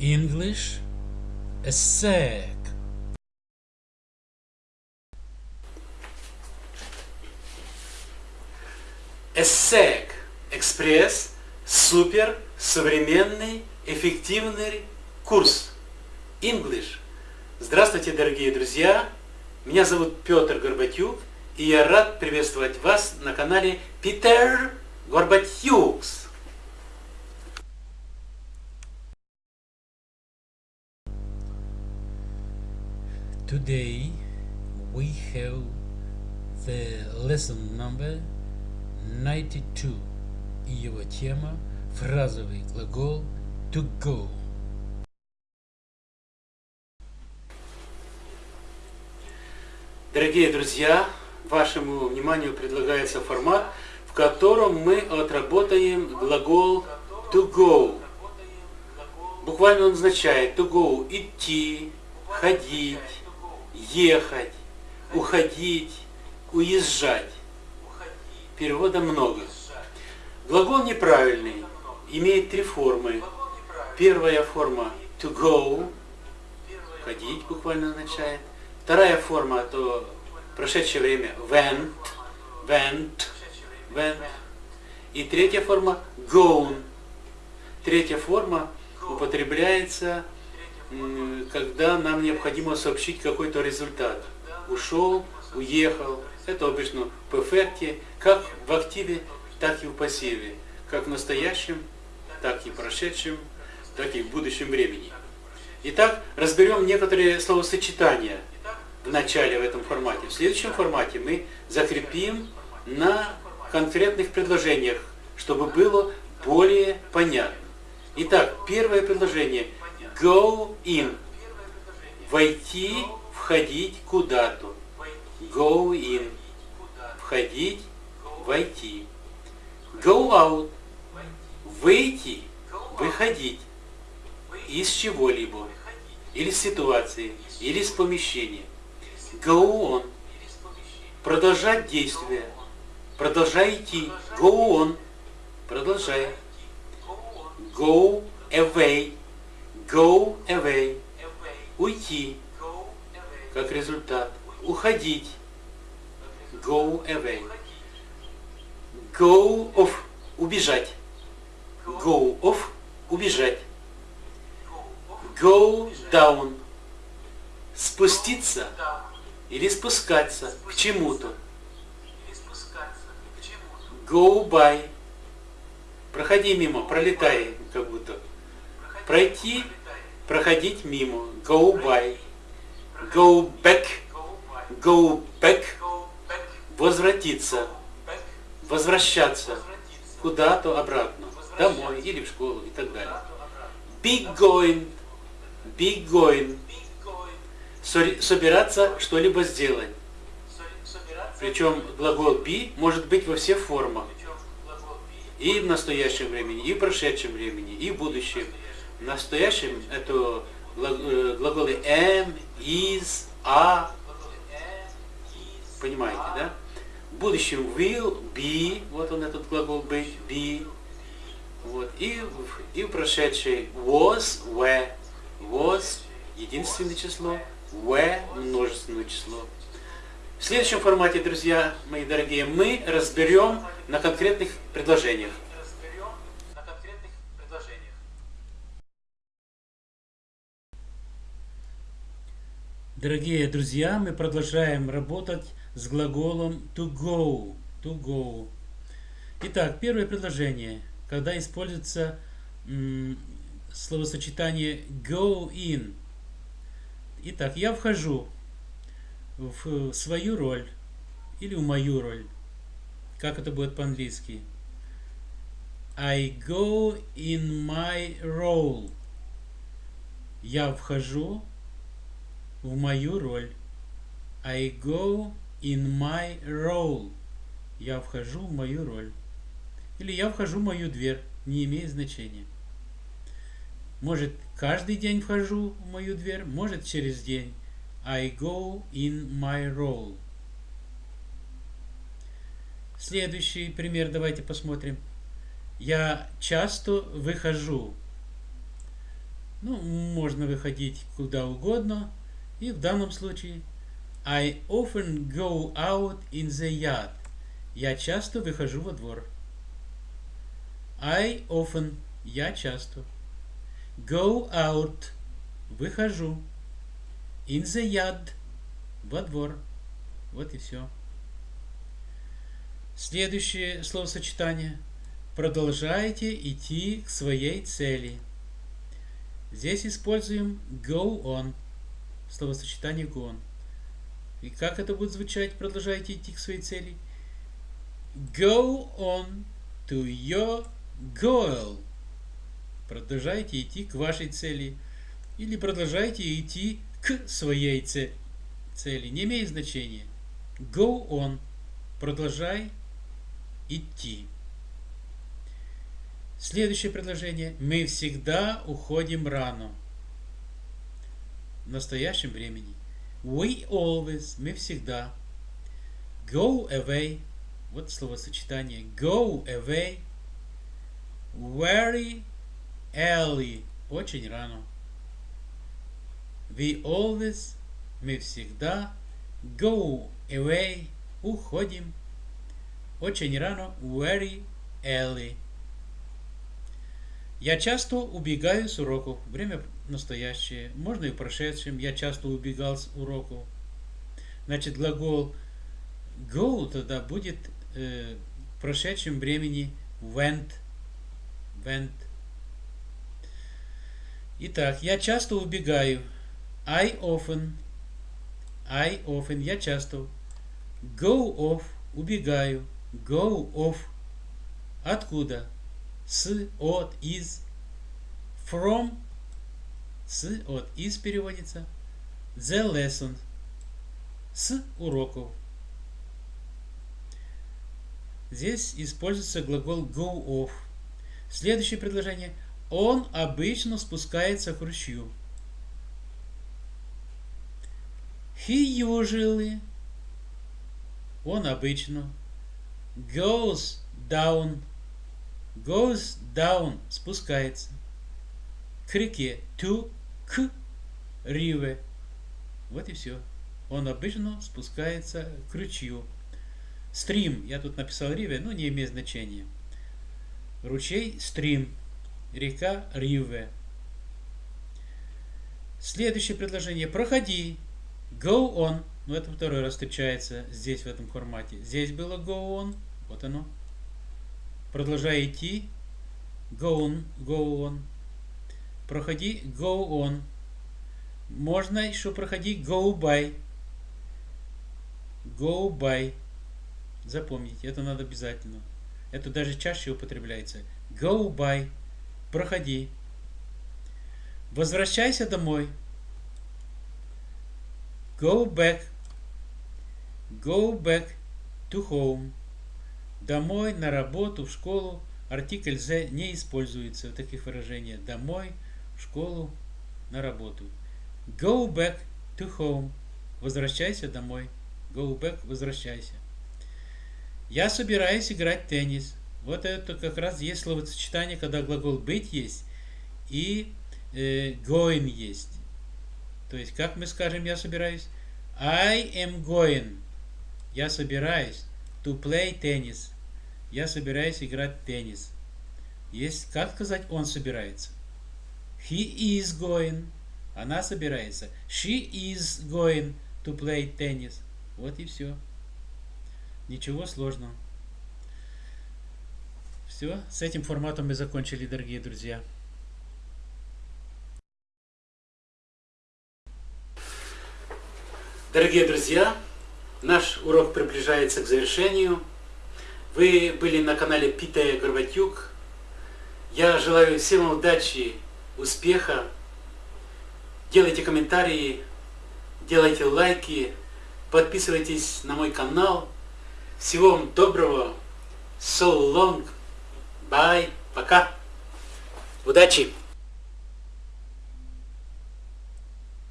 English sec. ESSEC Экспресс Супер Современный Эффективный Курс English. Здравствуйте, дорогие друзья! Меня зовут Петр Горбатюк, и я рад приветствовать вас на канале Питер Горбатюкс. Today we have the lesson number 92 и его тема фразовый глагол to go. Дорогие друзья, вашему вниманию предлагается формат, в котором мы отработаем глагол to go. Буквально он означает to go – идти, ходить, ехать, уходить, уезжать. Перевода много. Глагол неправильный, имеет три формы. Первая форма to go, ходить буквально означает. Вторая форма, то прошедшее время went, went, went. И третья форма gone. Третья форма употребляется, когда нам необходимо сообщить какой-то результат. Ушел, уехал. Это обычно в перфекте, как в активе, так и в пассиве. Как в настоящем, так и в прошедшем, так и в будущем времени. Итак, разберем некоторые словосочетания в начале в этом формате. В следующем формате мы закрепим на конкретных предложениях, чтобы было более понятно. Итак, первое предложение. Go in. Войти, входить куда-то. Go in. Входить, войти. Go out. Выйти, выходить. Из чего-либо. Или с ситуации, или с помещения. Go on. Продолжать действие. Продолжай идти. Go on. Продолжай. Go away. Go away. Уйти. Как результат. Уходить. Go away. Go off. Убежать. Go off. Убежать. Go down. Спуститься или спускаться к чему-то. Go by. Проходи мимо, пролетай как будто. Пройти, проходить мимо. Go by. Go back. Go back. Возвратиться. Возвращаться. Куда-то обратно. Домой или в школу и так далее. Be going. Be going. Собираться что-либо сделать. Причем глагол be может быть во всех формах. И в настоящем времени, и в прошедшем времени, и в будущем. В настоящем это глаголы am, is, are. Понимаете, да? В будущем will, be, вот он этот глагол быть, be. Вот. И, и в прошедшей was, were. Was единственное число, were множественное число. В следующем формате, друзья мои дорогие, мы разберем на конкретных предложениях. Дорогие друзья, мы продолжаем работать с глаголом to go. To go. Итак, первое предложение, когда используется словосочетание go in. Итак, я вхожу в свою роль или в мою роль. Как это будет по-английски? I go in my role. Я вхожу в мою роль. I go in my role. Я вхожу в мою роль. Или я вхожу в мою дверь. Не имеет значения. Может, каждый день вхожу в мою дверь, может, через день. I go in my role. Следующий пример давайте посмотрим. Я часто выхожу. Ну, можно выходить куда угодно. И в данном случае I often go out in the yard. Я часто выхожу во двор. I often. Я часто. Go out. Выхожу. In the yard. Во двор. Вот и все. Следующее словосочетание. Продолжайте идти к своей цели. Здесь используем go on. Словосочетание on. И как это будет звучать? Продолжайте идти к своей цели. Go on to your goal. Продолжайте идти к вашей цели. Или продолжайте идти к своей цели. Не имеет значения. Go on. Продолжай идти. Следующее предложение. Мы всегда уходим рано. В настоящем времени. We always. Мы всегда. Go away. Вот словосочетание. Go away. Very early. Очень рано. We always. Мы всегда. Go away. Уходим. Очень рано. Very early. Я часто убегаю с уроков. Время настоящее. Можно и в прошедшем. Я часто убегал с уроков. Значит, глагол go тогда будет э, в прошедшем времени went. Went. Итак, я часто убегаю. I often. I often. Я часто. Go off. Убегаю. Go off. Откуда? с, от, из, from, с, от, из переводится, the lesson, с уроков. Здесь используется глагол go off. Следующее предложение. Он обычно спускается к ручью. He usually, он обычно, goes down goes down, спускается. К реке. To, к river. Вот и все. Он обычно спускается к ручью. Стрим. Я тут написал river, но не имеет значения. Ручей стрим. Река river. Следующее предложение. Проходи. Go on. Ну, это второй раз встречается здесь, в этом формате. Здесь было go on. Вот оно. Продолжай идти. Go on, go on. Проходи, go on. Можно еще проходить go by. Go by. Запомните, это надо обязательно. Это даже чаще употребляется. Go by. Проходи. Возвращайся домой. Go back. Go back to home. Домой, на работу, в школу. Артикль «the» не используется в таких выражениях. Домой, школу, на работу. Go back to home. Возвращайся домой. Go back, возвращайся. Я собираюсь играть в теннис. Вот это как раз есть словосочетание, когда глагол быть есть и э, going есть. То есть, как мы скажем, я собираюсь? I am going. Я собираюсь to play tennis. Я собираюсь играть в теннис. Есть, как сказать, он собирается? He is going. Она собирается. She is going to play tennis. Вот и все. Ничего сложного. Все, с этим форматом мы закончили, дорогие друзья. Дорогие друзья, наш урок приближается к завершению. Вы были на канале Питая Горбатюк. Я желаю всем удачи, успеха. Делайте комментарии, делайте лайки, подписывайтесь на мой канал. Всего вам доброго. So long. Bye. Пока. Удачи.